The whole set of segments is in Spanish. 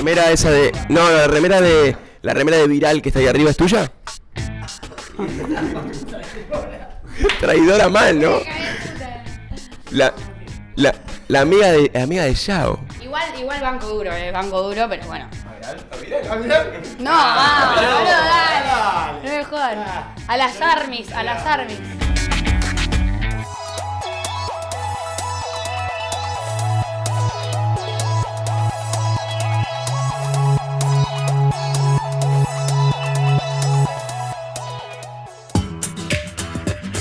remera esa de. No, la remera de. La remera de viral que está ahí arriba es tuya. Traidora mal, ¿no? La, la, la amiga de la amiga de Yao. Igual, igual banco duro, eh, banco duro, pero bueno. No, vamos, boludo, dale. No me jodan. A las armis, a las armis.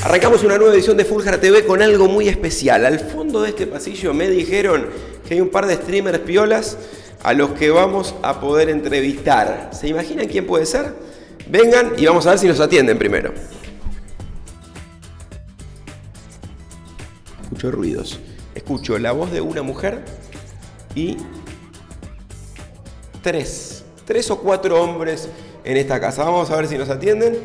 Arrancamos una nueva edición de Fulgar TV con algo muy especial. Al fondo de este pasillo me dijeron que hay un par de streamers piolas a los que vamos a poder entrevistar. ¿Se imaginan quién puede ser? Vengan y vamos a ver si nos atienden primero. Escucho ruidos. Escucho la voz de una mujer y tres, tres o cuatro hombres en esta casa. Vamos a ver si nos atienden.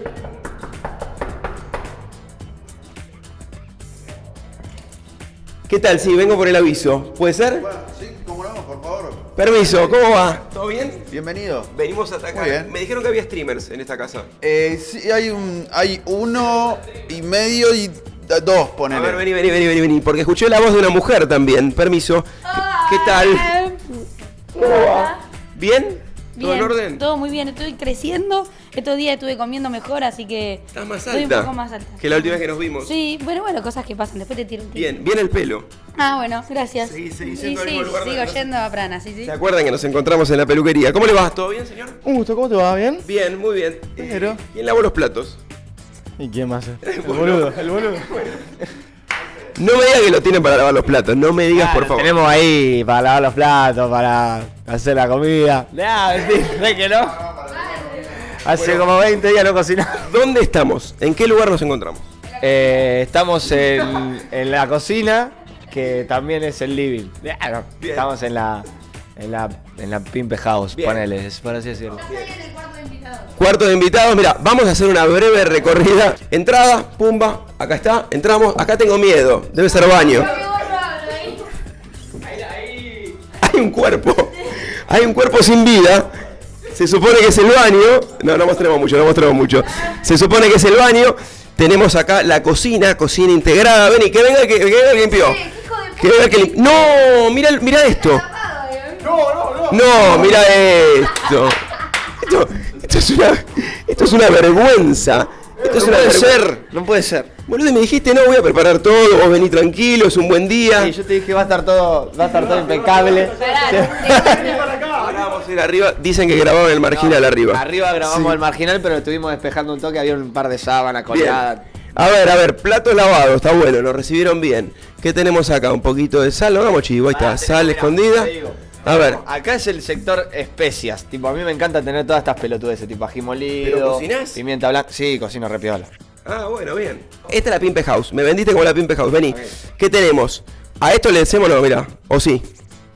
¿Qué tal? Sí, vengo por el aviso. ¿Puede ser? Sí, cómo no, por favor. Permiso, ¿cómo va? ¿Todo bien? Bienvenido. Venimos a atacar. Muy bien. Me dijeron que había streamers en esta casa. Eh, sí, hay un, hay uno y medio y dos, A ponele. ver, vení, vení, vení, vení, vení, porque escuché la voz de una mujer también. Permiso. ¿Qué, qué tal? ¿Cómo va? ¿Bien? ¿Todo en orden? todo muy bien, estoy creciendo. Estos días estuve comiendo mejor, así que. Estás más estoy alta. un poco más alta. Que la última vez que nos vimos. Sí, bueno, bueno, cosas que pasan. Después te tiro un tiro. Bien, bien el pelo. Ah, bueno, gracias. Sí, sí, lugar sigo yendo a Prana, sí, sí. ¿Se acuerdan que nos encontramos en la peluquería? ¿Cómo le va? ¿Todo bien, señor? Un gusto, ¿cómo te va? ¿Bien? Bien, muy bien. Eh, ¿Quién lavó los platos? ¿Y quién más? El boludo, el boludo. No me digas que lo tienen para lavar los platos. No me digas, por favor. Tenemos ahí para lavar los platos, para hacer la comida. Nah, mentira, que no. Hace como 20 días no cocinamos. ¿Dónde estamos? ¿En qué lugar nos encontramos? Eh, estamos en, en la cocina, que también es el living. No, Bien. Estamos en la, en la, en la Pimpe House, Bien. ponele, es por así decirlo. Cuarto de invitados, mira, vamos a hacer una breve recorrida. Entrada, pumba, acá está, entramos, acá tengo miedo, debe ser baño. Hay un cuerpo, hay un cuerpo sin vida. Se supone que es el baño. No, no mostremos mucho, no mostremos mucho. Se supone que es el baño. Tenemos acá la cocina, cocina integrada. Vení, que venga, que, que venga el que limpió. Que venga el que No, mira, mira esto. No, mira esto. Esto, esto es una, esto es una vergüenza. Esto es una vergüenza. no puede ser. Boludo, y me dijiste, no, voy a preparar todo, vos vení tranquilo, es un buen día. Y yo te dije va a estar todo, va a estar todo impecable. Ahora vamos a ir arriba. Dicen que grababan el marginal arriba. Arriba grabamos el marginal, pero estuvimos despejando un toque, había un par de sábanas colgadas. A ver, a ver, platos lavados, está bueno, nos recibieron bien. ¿Qué tenemos acá? Un poquito de sal, hagamos chivo, ahí está, Pará, sal escondida. A ver, Acá es el sector especias. Tipo, a mí me encanta tener todas estas pelotudeces, tipo ají molido, ¿Pero cocinás? pimienta blanca. Sí, cocino repiola. ah, bueno, bien. Esta es la Pimpe House, me vendiste como la Pimpe House, vení. ¿Qué tenemos? ¿A esto le decimos no, mira? ¿O sí?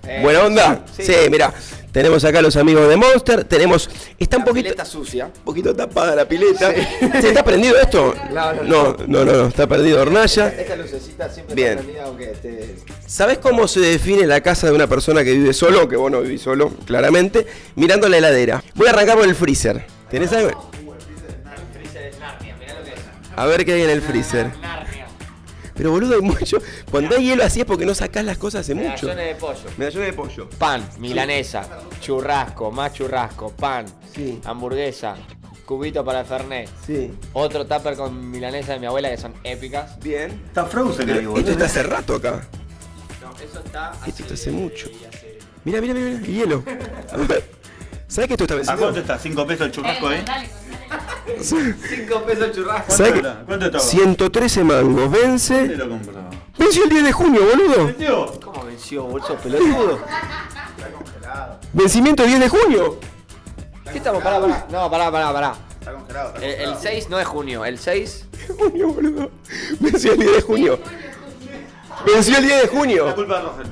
Eh, ¿Buena onda? Sí, sí. mira. Tenemos acá los amigos de Monster, tenemos... Está un poquito... pileta sucia. Un poquito tapada la pileta. ¿Se está prendido esto? No, no, no, no, no, no, está perdido hornalla. Esta lucecita siempre Bien. está prendida, aunque esté... ¿Sabes cómo se define la casa de una persona que vive solo? Que vos no vivís solo, claramente. Mirando la heladera. Voy a arrancar por el freezer. ¿Tenés algo? A ver qué hay en el freezer. Pero boludo, hay mucho. Cuando hay hielo así es porque no sacás las cosas hace mucho. Medallones de pollo. Medallones de pollo. Pan, milanesa, churrasco, más churrasco, pan, Sí. hamburguesa, cubito para Fernet. Sí. Otro tupper con milanesa de mi abuela que son épicas. Bien. Está Frozen ahí, Esto boludo. está hace rato acá. No, eso está Esto está hace mucho. Mira, mira, mira, el hielo. A ver. ¿Sabes que esto está ¿A vencido? cuánto está? ¿5 pesos el churrasco ahí? 5 pesos churrasco. ¿Sabes ¿Cuánto que está? ¿Cuánto estaba? 113 mangos. ¿Dónde Vence. lo compró? Venció el 10 de junio, boludo. Tío, ¿Cómo venció, bolso pelotudo? Vencimiento 10 de junio. ¿Qué estamos? Pará, pará. No, pará, pará, pará. está congelado. Está El, el congelado. 6 no es junio, el 6. junio, boludo. Venció el 10 de junio. Venció el 10 de La junio. culpa de Rosel.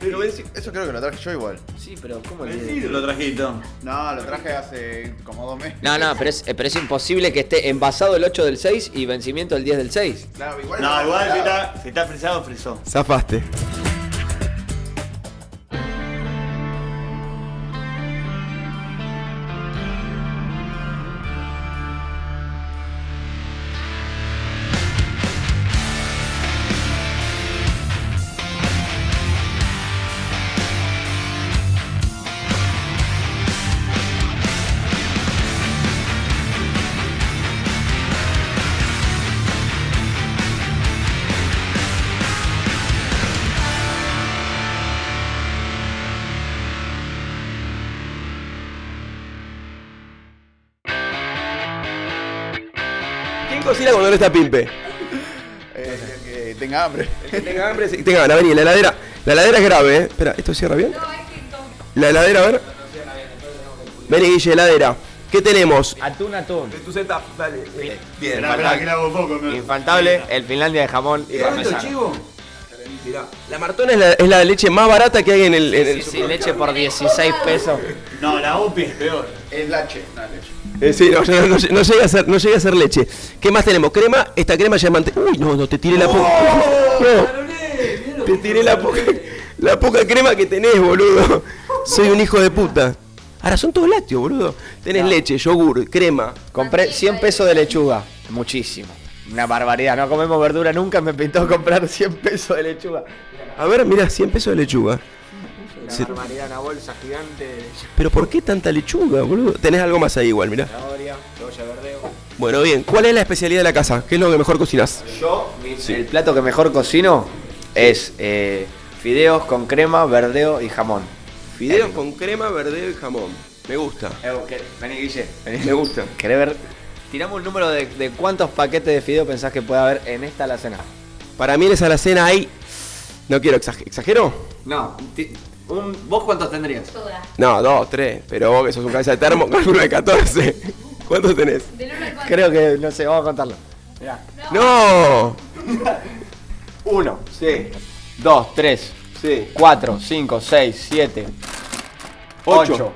Pero venció. Eso creo que lo traje yo igual. Sí, pero ¿cómo el Vencido lo trajito. No, lo traje hace como dos meses. No, no, pero es, eh, pero es imposible que esté envasado el 8 del 6 y vencimiento el 10 del 6. Claro, igual No, igual si está, si está frisado, frisó. Zafaste. Cocina cuando no está Pimpe? Eh, que tenga hambre. Que tenga hambre, que tenga ganas. Vení, la heladera. La heladera es grave, ¿eh? Espera, ¿esto cierra bien? La heladera, a ver. Vení, Guille, heladera. ¿Qué tenemos? Atún, atún. Tu setup, dale. Bien, esperá, que le hago poco. me- Infaltable, el Finlandia de jamón y parmesano. chivo? Mirá, la Martona es la, es la leche más barata que hay en el. en el Sí, sí, leche por 16 pesos. No, la UPI es peor. Es leche, no es leche. Eh, sí, no, no, no, no llega a ser, no llega a ser leche. ¿Qué más tenemos? Crema, esta crema ya. Uy, no, no, te tiré la poca. No, te tiré la poca, la poca crema que tenés, boludo. Soy un hijo de puta. Ahora son todos lácteos, boludo. Tenés leche, yogur, crema. Compré 100 pesos de lechuga. Muchísimo. Una barbaridad. No comemos verdura nunca. Me pintó comprar 100 pesos de lechuga. A ver, mira, 100 pesos de lechuga. Una Sí. barbaridad, una bolsa gigante Pero ¿por qué tanta lechuga, boludo? Tenés algo más ahí igual, mirá. zanahoria, cebolla verdeo. Bueno, bien. ¿Cuál es la especialidad de la casa? ¿Qué es lo que mejor cocinas? Yo, el plato que mejor cocino es eh, fideos con crema, verdeo y jamón. Fideos con crema, verdeo y jamón. Me gusta. Evo, ¿qué? Vení, Guille. Vení. Me gusta. ¿Querés ver? Tiramos un número de, de cuántos paquetes de fideo pensás que puede haber en esta alacena. Para mí en esa alacena hay... No quiero exagerar. ¿Exagero? No. Un- ¿Vos cuántos tendrías? Toda. No, dos, tres. Pero vos que sos un cabeza de termo, calculo de 14. ¿Cuántos tenés? Creo que, no sé, vamos a contarlo. Mirá. ¡No! Uno. Sí. Dos, tres, Sí. cuatro, cinco, seis, siete, Ocho. ocho,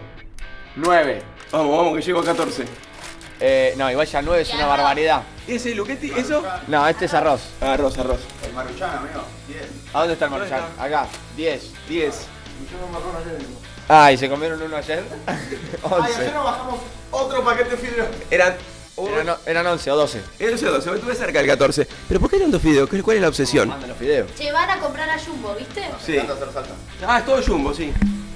nueve. Vamos, vamos, que llego a 14. Eh, no, igual ya nueve es una barbaridad. ¿Ese Luquetti? ¿Eso? No, este es arroz. Arroz, arroz. El maruchan, amigo. Bien. ¿A dónde está el maruchan? Acá. Diez. 10. Ah, ¿y se comieron uno ayer? Once. nos bajamos otro paquete de fideo. Eran... Eran, o- eran once o doce. Eran 12, me estuve cerca del 14. ¿Pero por qué tantos fideos? ¿Qué- ¿Cuál es la obsesión? Manden los fideos. Che, van a comprar a Jumbo, ¿viste? Sí. Ah, es todo Jumbo, sí.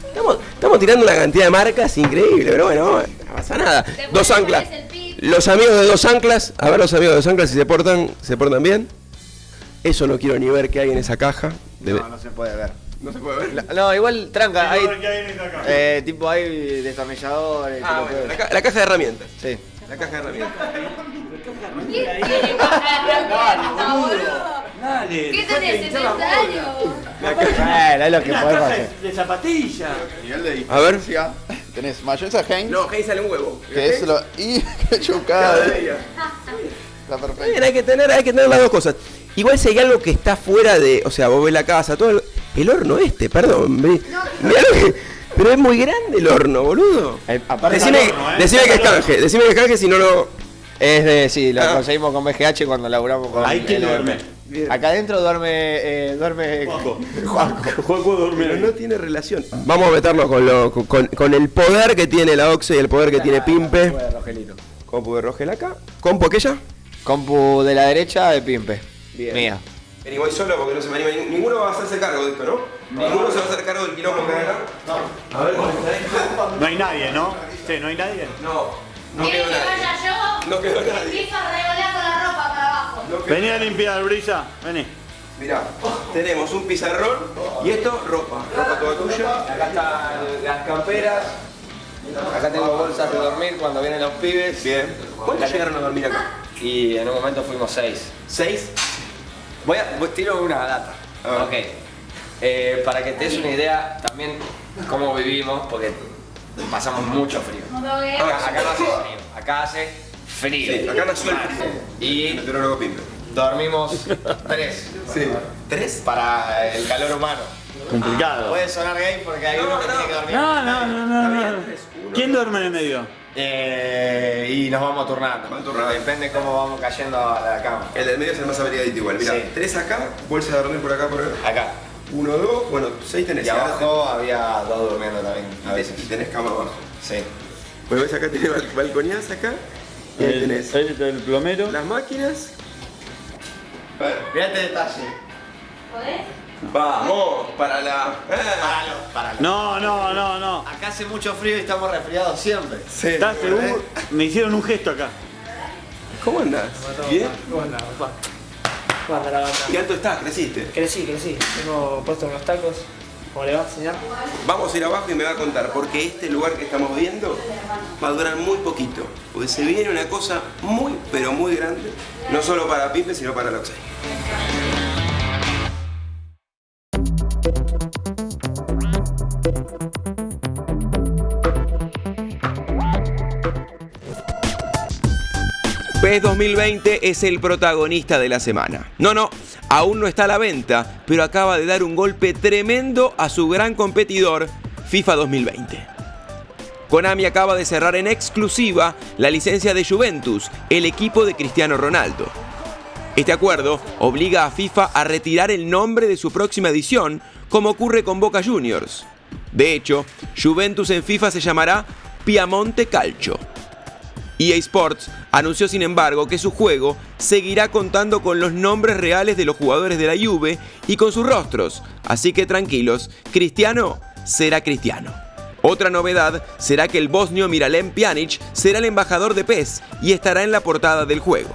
Estamos, estamos tirando una cantidad de marcas increíble, pero bueno, no pasa nada. Después Dos le anclas. pones el pip. Los amigos de dos anclas, a ver los amigos de dos anclas si se portan, se portan bien. Eso no quiero ni ver qué hay en esa caja. Debe- No, no se puede ver. No se puede ver. No, igual tranca, hay. Qué. Eh, tipo hay destornilladores. Ah, bueno, la, ca- la caja de herramientas. Sí. La caja de herramientas. ¿Quién tiene caja de herramientas, boludo? Dale. ¿Qué tenés, 70 años? Bueno, es lo que Una podemos caja hacer. de, de zapatillas. Nivel de A ver. diferencia. Tenés mayonesa Heinz, No, ahí sale un huevo. que es lo. Y ketchup La Bien, perfecta. hay que tener, hay que tener las dos cosas. Igual si hay algo que está fuera de, o sea, vos ves la casa, todo el, el horno este, perdón. pero es muy grande el horno, boludo. Eh, Decime, horno, ¿eh? decime que es canje, decime que es canje si no lo. es de. Sí, lo Ah. conseguimos con BGH cuando laburamos con. Ahí quién el- duerme. Bien. Acá adentro duerme. Eh, duerme. Juanjo. Juanjo duerme. Pero no tiene relación. Vamos a meternos con, lo, con, con- el poder que tiene la Oxe y el poder que tiene Pimpe. Juega Rogelito. Compu de Rogel acá. ¿Compu aquella? Compu de la derecha de Pimpe. Bien. Mía. Vení, voy solo porque no se me anima. Nin- Ninguno va a hacerse cargo de esto, ¿no? Ninguno se va a hacer cargo del quilombo que hay acá. A ver, ¿cómo está esto? No hay nadie, ¿no? Sí, no hay nadie. No, no ¿Quieres quedó que nadie. vaya yo? No quedó nadie. Empiezo a revolear con la ropa para abajo. No quedó- Vení a limpiar, Brisa. Vení. Mirá, tenemos un pizarrón y esto, ropa. Ropa toda tuya. Acá están las camperas. Acá tengo bolsas de dormir cuando vienen los pibes. Bien. ¿Cuántos llegaron a dormir acá? Y en un momento fuimos seis. ¿Seis? Voy a voy- tiro una data. Ok. Eh, para que te des una idea también cómo vivimos, porque pasamos mucho frío. Acá, acá no hace frío, acá hace frío. Sí, acá nació el frío. Y dormimos tres Sí. ¿Tres? para el calor humano. Complicado. Puede sonar gay porque hay uno que tiene que dormir. No, no, no, no, no. ¿Quién duerme en el medio? Eh, y nos vamos turnando. Van turnando. Depende cómo vamos cayendo a la cama. El del medio es el más abrigadito igual. Mirá, Sí. tres acá, bolsa de dormir por acá, por acá. Acá. Uno, dos, bueno, seis tenés. Y ahora abajo había dos durmiendo también. A veces. Y tenés cama abajo. Sí. Bueno, ves acá tenés bal- balconías acá. Y ahí tenés el, el plomero. las máquinas. Mirá este detalle. ¿Podés? Vamos, para la. Páralo. No, no, no, no. Acá hace mucho frío y estamos resfriados siempre. Sí. ¿Estás seguro? Me hicieron un gesto acá. ¿Cómo andás? ¿Bien? ¿Cómo andás, papá? ¿Cómo anda la banda? ¿Qué alto estás? ¿Creciste? Crecí, crecí. Tengo puestos unos tacos. ¿Cómo le va, señor? Vamos a ir abajo y me va a contar, porque este lugar que estamos viendo va a durar muy poquito. Porque se viene una cosa muy, pero muy grande, no solo para Pipe, sino para Loxay. PES 2020 es el protagonista de la semana. No, no, aún no está a la venta, pero acaba de dar un golpe tremendo a su gran competidor, FIFA 2020. Konami acaba de cerrar en exclusiva la licencia de Juventus, el equipo de Cristiano Ronaldo. Este acuerdo obliga a FIFA a retirar el nombre de su próxima edición, como ocurre con Boca Juniors. De hecho, Juventus en FIFA se llamará Piamonte Calcio. EA Sports anunció sin embargo que su juego seguirá contando con los nombres reales de los jugadores de la Juve y con sus rostros, así que tranquilos, Cristiano será Cristiano. Otra novedad será que el bosnio Miralem Pjanic será el embajador de PES y estará en la portada del juego.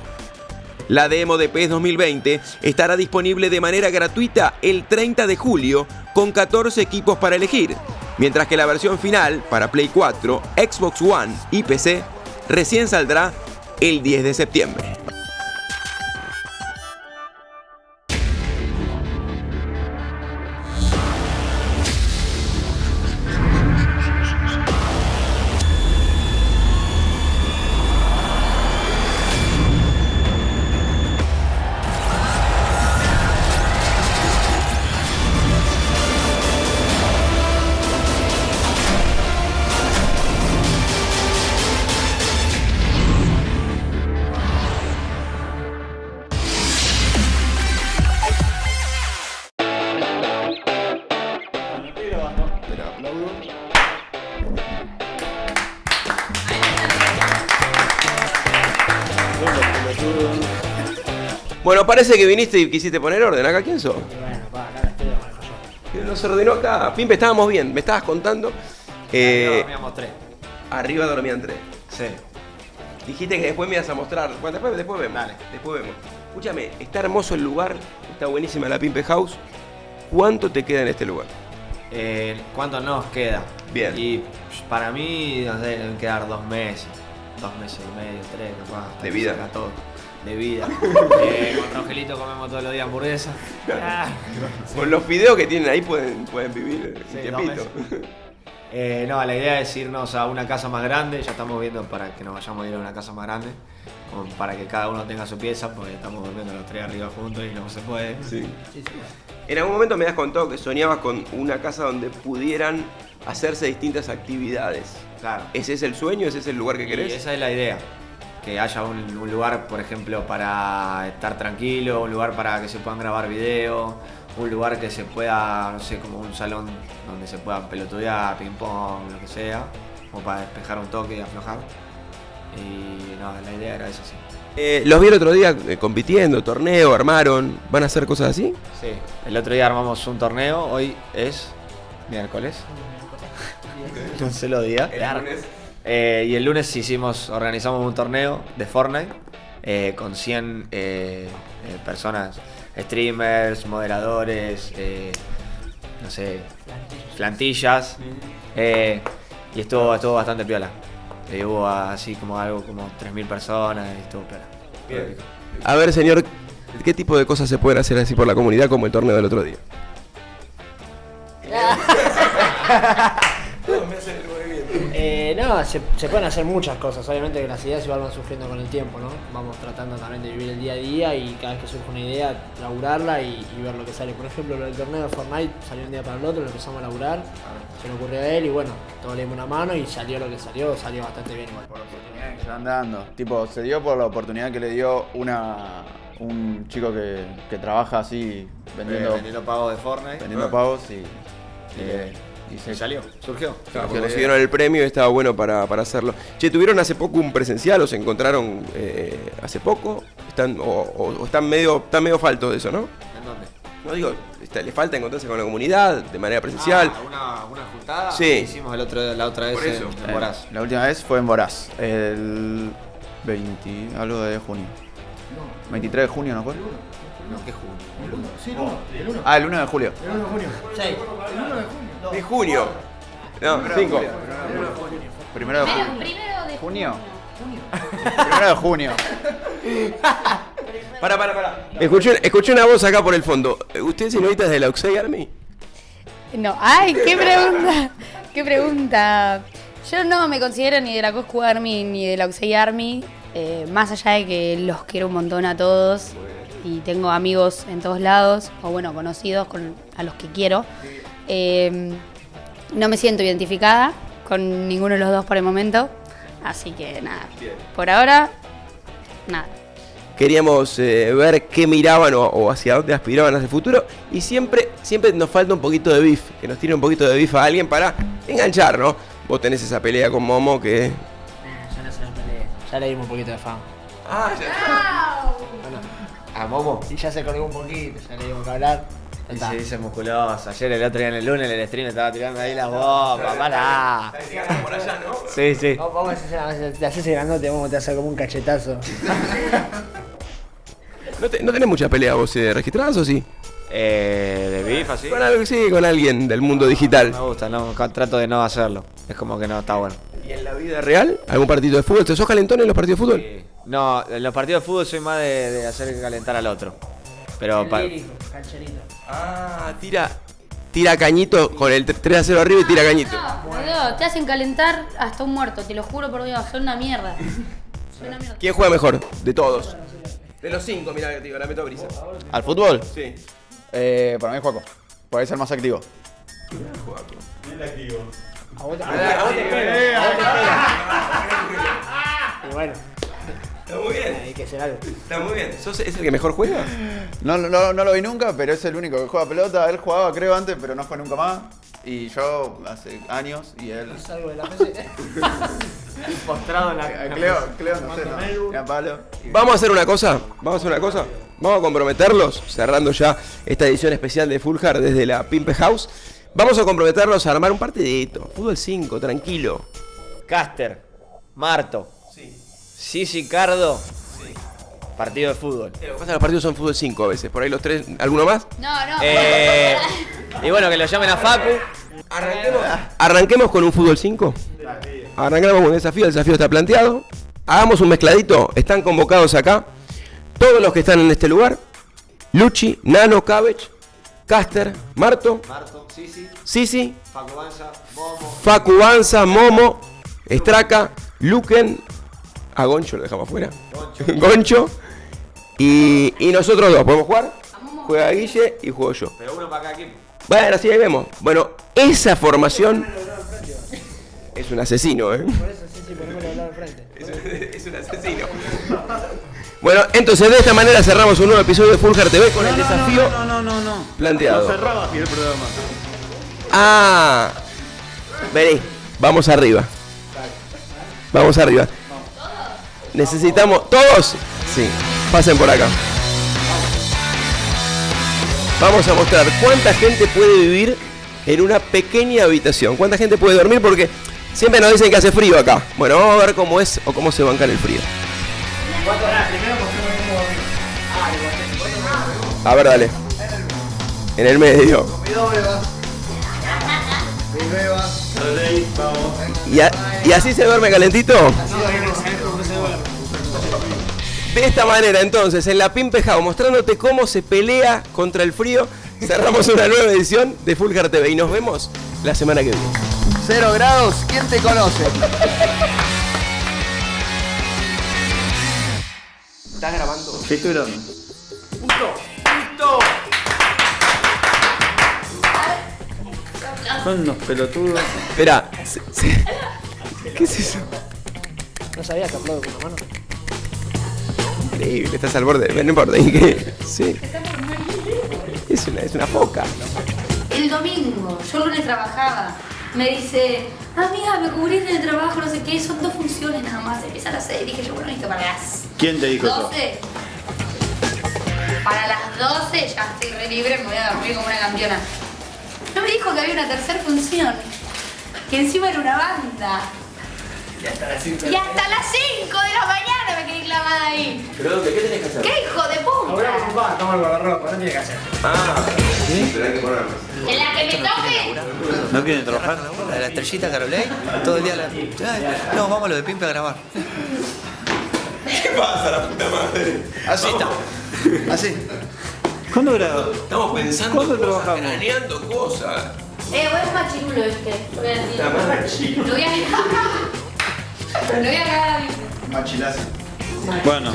La demo de PES 2020 estará disponible de manera gratuita el 30 de julio con 14 equipos para elegir, mientras que la versión final para Play 4, Xbox One y PC recién saldrá el 10 de septiembre. Bueno, parece que viniste y quisiste poner orden. ¿Acá quién sos? Bueno, pa, acá estoy yo. Que Nos ordenó acá. Pimpe, estábamos bien. Me estabas contando. Eh, dormíamos tres. arriba dormían tres. Sí. Dijiste que después me ibas a mostrar. Bueno, después, después vemos. Dale. Después vemos. Escúchame, está hermoso el lugar. Está buenísima la Pimpe House. ¿Cuánto te queda en este lugar? Eh, ¿Cuánto nos queda? Bien. Y para mí, no sé, deben quedar dos meses. Dos meses y medio, tres, capaz. De vida. todo. De vida. eh, con Rogelito comemos todos los días hamburguesa. Ah. Con los videos que tienen ahí pueden, pueden vivir Sí. Eh, no, la idea es irnos a una casa más grande. Ya estamos viendo para que nos vayamos a ir a una casa más grande. para que cada uno tenga su pieza, porque estamos durmiendo los tres arriba juntos y no se puede. Sí. En algún momento me has contado que soñabas con una casa donde pudieran hacerse distintas actividades. Claro. ¿Ese es el sueño? ¿Ese es el lugar que Y querés? esa es la idea. Que haya un, un lugar, por ejemplo, para estar tranquilo, un lugar para que se puedan grabar videos, un lugar que se pueda, no sé, como un salón donde se pueda pelotudear, ping pong, lo que sea, como para despejar un toque y aflojar. Y no, la idea era esa, sí. Eh, los vi el otro día eh, compitiendo, torneo, armaron. ¿Van a hacer cosas así? Sí, el otro día armamos un torneo, hoy es miércoles. un solo día. Eh, y el lunes hicimos, organizamos un torneo de Fortnite eh, con 100 eh, eh, personas, streamers, moderadores, eh, no sé, plantillas. eh, y estuvo, estuvo bastante piola. Hubo así como algo como 3.000 personas y estuvo piola. Bien. A ver, señor, ¿qué tipo de cosas se pueden hacer así por la comunidad como el torneo del otro día? Eh, no, se, se pueden hacer muchas cosas. Obviamente que las ideas igual van surgiendo con el tiempo, ¿no? Vamos tratando también de vivir el día a día y cada vez que surge una idea, laburarla y, y ver lo que sale. Por ejemplo, lo del torneo de Fortnite salió un día para el otro, lo empezamos a laburar, se le ocurrió a él y bueno, todos le dimos una mano y salió lo que salió, salió bastante bien igual. Se van dando. Tipo, se dio por la oportunidad que le dio una un chico que, que trabaja así vendiendo, vendiendo pagos de Fortnite. vendiendo pagos y, y, Eh, y se salió, surgió. Claro, Surgió la consiguieron el premio y estaba bueno para, para hacerlo. Che, ¿tuvieron hace poco un presencial o se encontraron eh, hace poco? Están, o, o- o están medio están medio faltos de eso, ¿no? ¿En dónde? No digo, está- le falta encontrarse con la comunidad de manera presencial. Ah, una, una juntada Sí. hicimos el otro, la otra vez Por eso. en, en Voraz. La última vez fue en Voraz, el 20, algo de junio. 23 de junio, ¿no fue? No, ¿qué junio? Ah, el 1 de julio. De junio. No, 5. Primero de Primero, junio. primero de ¿Junio? Primero de junio. Para, para, para. Escuché, escuché una voz acá por el fondo. ¿Usted, señorita, es de la Oxey Army? No, ay, qué pregunta. Qué pregunta. Yo no me considero ni de la Coscu Army ni de la Oxey Army. eh, más allá de que los quiero un montón a todos y tengo amigos en todos lados, o bueno, conocidos con, a los que quiero. Eh, no me siento identificada con ninguno de los dos por el momento. Así que nada. Por ahora, nada. Queríamos eh, ver qué miraban o, o hacia dónde aspiraban hacia el futuro. Y siempre, siempre nos falta un poquito de beef. Que nos tire un poquito de beef a alguien para enganchar, ¿no? Vos tenés esa pelea con Momo que. Eh, ya no se la peleé. Ya le dimos un poquito de fan. Ah, ya. A Momo. Y ya se colgó un poquito, ya le dimos que hablar. Y se dice musculoso. Ayer el otro día en el lunes en el stream estaba tirando ahí las bombas. Para. por allá, ¿no? Sí, sí. Vamos vamos a hacer, te haces el grandote, vamos te hacer como un cachetazo. ¿No, te- no tenés muchas peleas vos eh, registradas o sí? Eh, de beef así. Con algo, sí, con alguien del mundo digital. Me gusta, no, trato de no hacerlo. Es como que no está bueno. ¿Y en la vida real? ¿Algún partido de fútbol? ¿Te sos calentón en los partidos de fútbol? Sí. No, en los partidos de fútbol soy más de, de hacer calentar al otro. Pero cancherito. Ah, tira. Tira cañito con el 3 a 0 arriba y tira cañito. No, boludo, te hacen calentar hasta un muerto, te lo juro por Dios, son una mierda. Son una mierda. ¿Quién juega mejor? De todos. De los cinco, mira, digo, la meto a brisa. ¿Al fútbol? Sí. Eh, para mí es Juaco. Puede ser más activo. A vos te pega. A vos te pega. A vos te pega. Y bueno, Está muy bien. hay que hacer algo. Está muy bien. ¿Sos, ¿Es el que mejor juega? No, no, no lo vi nunca, pero es el único que juega pelota. Él jugaba, creo, antes, pero no fue nunca más. Y yo hace años y él. Salgo de la mesa. postrado en Eh, Cleo, Cleo, no sé, no. Era palo. Vamos a hacer una cosa. Vamos a hacer una cosa. Vamos a comprometerlos, cerrando ya esta edición especial de Full Hard desde la Pimpe House. Vamos a comprometerlos a armar un partidito. Fútbol 5, tranquilo. Caster, Marto, Sisi Cardo, partido de fútbol. Lo que pasa los partidos son fútbol 5 a veces. Por ahí los tres. ¿Alguno más? No, no. Eh, y bueno, que lo llamen a Facu. Arranquemos con un fútbol 5. Arranquemos con un desafío. El desafío está planteado. Hagamos un mezcladito. Están convocados acá. Todos los que están en este lugar. Luchi, Nano, Cabbage, Caster, Marto, Marto, Sisi, Sisi, Facu Banza, Momo. Facu Banza, Momo, Estraca, Luken, a Goncho lo dejamos afuera. Goncho. Y, y nosotros dos, ¿podemos jugar? Juega Guille y juego yo. Pero uno para cada equipo. Bueno, así ahí vemos. Bueno, esa formación es un asesino, ¿eh? Por eso sí, sí, al frente. Es un asesino. Bueno, entonces de esta manera cerramos un nuevo episodio de Full Heart TV con el desafío No, no, no, no. planteado. No cerraba aquí el programa. Ah, vení, vamos arriba. Vamos arriba. Necesitamos. ¿Todos? Sí, pasen por acá. Vamos a mostrar cuánta gente puede vivir en una pequeña habitación. Cuánta gente puede dormir porque siempre nos dicen que hace frío acá. Bueno, vamos a ver cómo es o cómo se banca el frío. A ver, dale. En el medio. ¿Y, a- y así se duerme calentito? De esta manera, entonces, en la Pimpe House, mostrándote cómo se pelea contra el frío, cerramos una nueva edición de Full Heart TV y nos vemos la semana que viene. Cero grados, ¿quién te conoce? ¿Estás grabando? Sí, estoy grabando. Son unos pelotudos. Espera. ¿Qué es eso? No sabía que aplaudo con la mano. Increíble, estás al borde. No importa. ¿qué? Sí. Es una, es una foca. El domingo, yo el lunes trabajaba. Me dice, amiga, me cubrís en el trabajo, no sé qué, son dos funciones nada más. Empieza a las seis. Dije yo, bueno, listo, para las ¿Quién te dijo eso? 12. Para las 12 ya estoy re libre, me voy a dormir como una campeona. No me dijo que había una tercera función, que encima era una banda. Y hasta las 5 de la mañana me quedé clavada ahí. ¿Pero dónde? ¿Qué tenés que hacer? ¡Qué hijo de puta! papá, toma el guardarropa, no tiene que hacer. Ah, ¿sí? Pero hay que ponerlo. En la que me toque. ¿No quieren trabajar? La la estrellita Carolei, todo el día la. Ay, no, vamos a lo de Pimpe a grabar. ¿Qué pasa, la puta madre? Así está. Así. ¿Cuándo grabó? Estamos pensando ¿Cuándo cosas, trabajamos? craneando cosas. Eh, vos es machirulo este. Lo voy a decir. La. Lo voy a Lo voy a cagar. Machilazo. Bueno,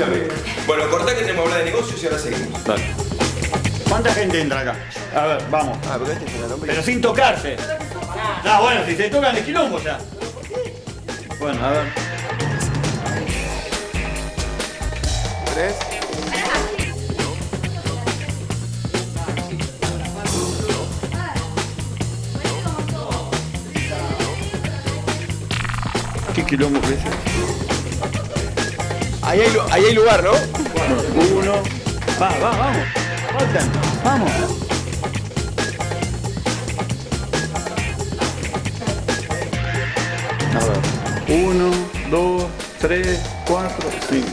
Bueno, cortá que tenemos que hablar de negocios y ahora seguimos. dale. ¿Cuánta gente entra acá? A ver, vamos. Ah, pero este es el. Pero sin tocarse. Ah, bueno, si se tocan de quilombo ya. Bueno, a ver. Tres. ¿Qué quilombo que es ese? Ahí hay, ahí hay lugar, ¿no? Uno. Va, va, vamos. Vamos. A ver. Uno, dos, tres, cuatro, cinco.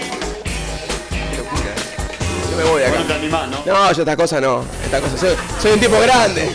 Yo me voy acá. Bueno, te animás, ¿no? No, yo esta cosa no. Esta cosa. Soy, soy un tipo grande.